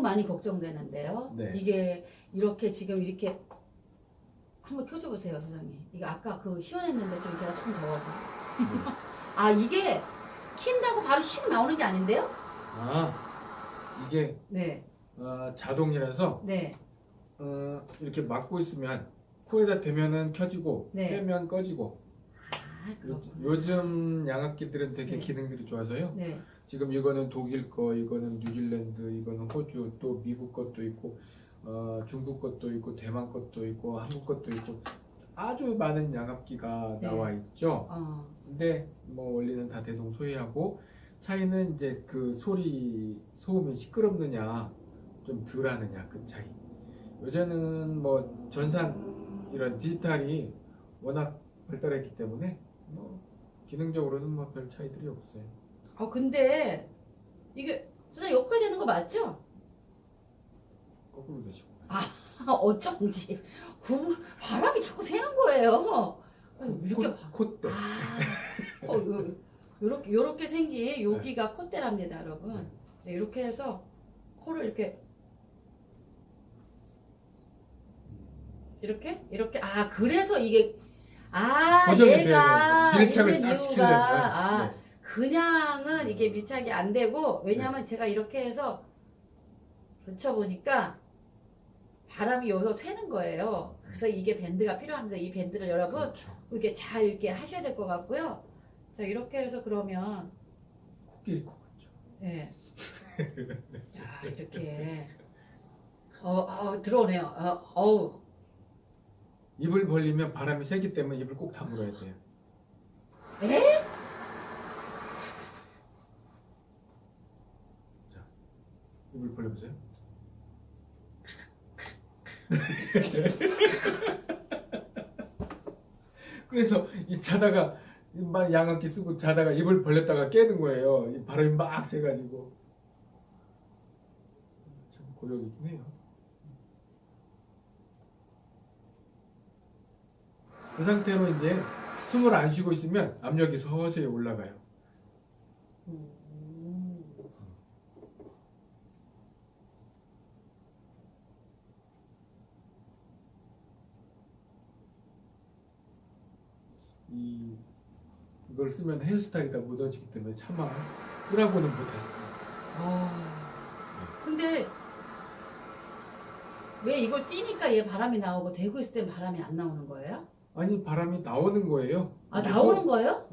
많이 걱정되는데요. 네. 이게 이렇게 지금 이렇게 한번 켜줘 보세요, 소장님. 이거 아까 그 시원했는데 지금 제가 조금 더워서. 아 이게 킨다고 바로 슉 나오는 게 아닌데요? 아 이게 네, 어, 자동이라서 네, 어, 이렇게 막고 있으면 코에다 대면은 켜지고 네. 빼면 꺼지고 아 요, 그렇구나. 요즘 양압기들은 되게 네. 기능들이 좋아서요. 네, 지금 이거는 독일 거, 이거는 뉴질랜드, 이거는 호주, 또 미국 것도 있고, 어, 중국 것도 있고, 대만 것도 있고, 한국 것도 있고, 아주 많은 양압기가 네. 나와 있죠. 어, 근데 뭐 원리는 다 대동소이하고 차이는 이제 그 소리 소음이 시끄럽느냐 좀 덜하느냐 그 차이. 요새는 뭐 전산 이런 디지털이 워낙 발달했기 때문에 뭐 기능적으로는 뭐 별 차이들이 없어요. 아 근데 이게 소장님 욕해야 되는 거 맞죠? 거꾸로 되시고. 아, 어쩐지 구 바람이 자꾸 새는 거예요. 아니, 이렇게 봐. 콧대. 아, 어, 요, 요렇게, 요렇게 생긴 여기가 콧대랍니다, 여러분. 네, 이렇게 해서 코를 이렇게 이렇게 이렇게 아 그래서 이게 아 얘가 돼요. 밀착을 딱 시키려면. 이유가 아 네. 그냥은 이게 밀착이 안 되고 왜냐하면 제가 이렇게 해서 붙여보니까 바람이 여기서 새는 거예요. 그래서 이게 밴드가 필요합니다. 이 밴드를 여러분 그렇죠. 이렇게 잘 이렇게 하셔야 될 것 같고요. 자 이렇게 해서 그러면 코끼리 코 같죠. 예. 야 이렇게 어, 어 들어오네요. 어, 어우 입을 벌리면 바람이 세기 때문에 입을 꼭 다물어야 돼요. 에? 입을 벌려보세요. 그래서 이 자다가 막 양압기 쓰고 자다가 입을 벌렸다가 깨는 거예요. 이 바람이 막 새가지고 참 고역이긴 해요. 그 상태로 이제 숨을 안 쉬고 있으면 압력이 서서히 올라가요. 음. 이 이걸 쓰면 헤어스타일이 다 묻어지기 때문에 차마 쓰라고는 못하시더라고요. 아 근데 왜 이걸 띄니까 얘 바람이 나오고 대고 있을 땐 바람이 안 나오는 거예요? 아니 바람이 나오는 거예요. 아 나오는 소- 거예요?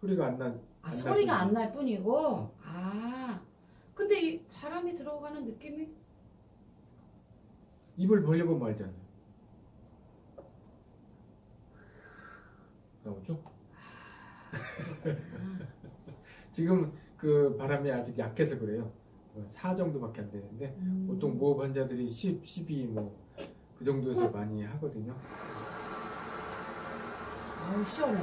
소리가 안 나. 아안 소리가 날안날 뿐이고 어. 아 근데 이 바람이 들어가는 느낌이 입을 벌리고 말잖아요. 나오죠? 지금 그 바람이 아직 약해서 그래요. 4 정도밖에 안 되는데 음. 보통 모흡 환자들이 10, 12 뭐 그 정도에서 많이 하거든요. 아우 시원해